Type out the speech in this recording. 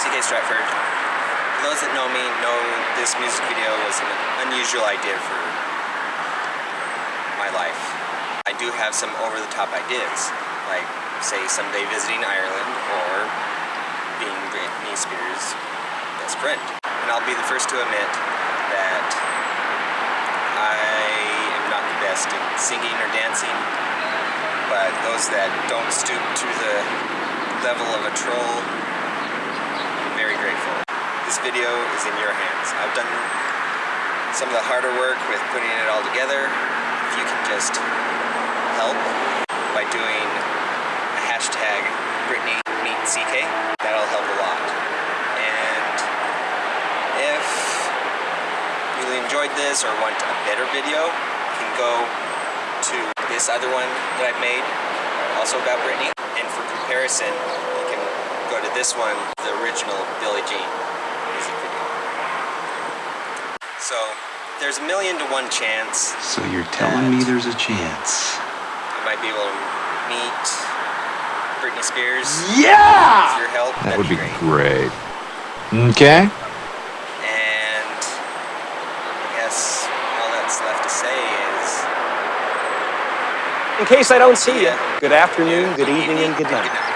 CK Stratford. For those that know me, know this music video was an unusual idea for my life. I do have some over-the-top ideas, like say someday visiting Ireland or being Britney Spears' best friend. And I'll be the first to admit that I am not the best at singing or dancing, but those that don't stoop to the level of a troll. This video is in your hands. I've done some of the harder work with putting it all together. If you can just help by doing a hashtag Britney Meet CK, that'll help a lot. And if you really enjoyed this or want a better video, you can go to this other one that I've made, also about Britney. And for comparison, you can go to this one, the original Billie Jean. So there's a million to one chance So you're telling me there's a chance? you might be able to meet Britney Spears Yeah! with your help. That That'd would be great. great. Okay. And I guess all that's left to say is In case I don't see you, good afternoon, good evening, and good night.